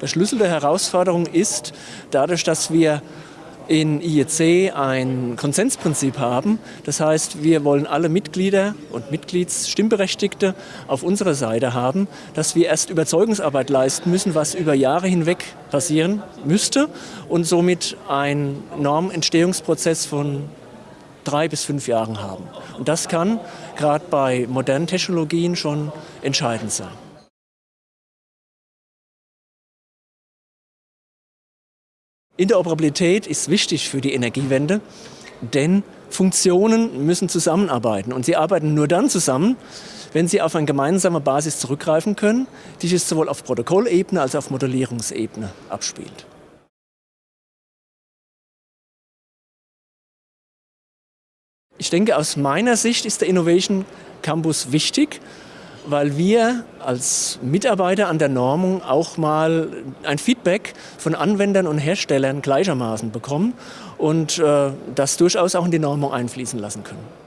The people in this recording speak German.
Der Schlüssel der Herausforderung ist, dadurch, dass wir in IEC ein Konsensprinzip haben. Das heißt, wir wollen alle Mitglieder und Mitgliedsstimmberechtigte auf unserer Seite haben, dass wir erst Überzeugungsarbeit leisten müssen, was über Jahre hinweg passieren müsste und somit einen Normentstehungsprozess von drei bis fünf Jahren haben. Und das kann gerade bei modernen Technologien schon entscheidend sein. Interoperabilität ist wichtig für die Energiewende, denn Funktionen müssen zusammenarbeiten und sie arbeiten nur dann zusammen, wenn sie auf eine gemeinsame Basis zurückgreifen können, die sich sowohl auf Protokollebene als auch auf Modellierungsebene abspielt. Ich denke, aus meiner Sicht ist der Innovation Campus wichtig, weil wir als Mitarbeiter an der Normung auch mal ein Feedback von Anwendern und Herstellern gleichermaßen bekommen und äh, das durchaus auch in die Normung einfließen lassen können.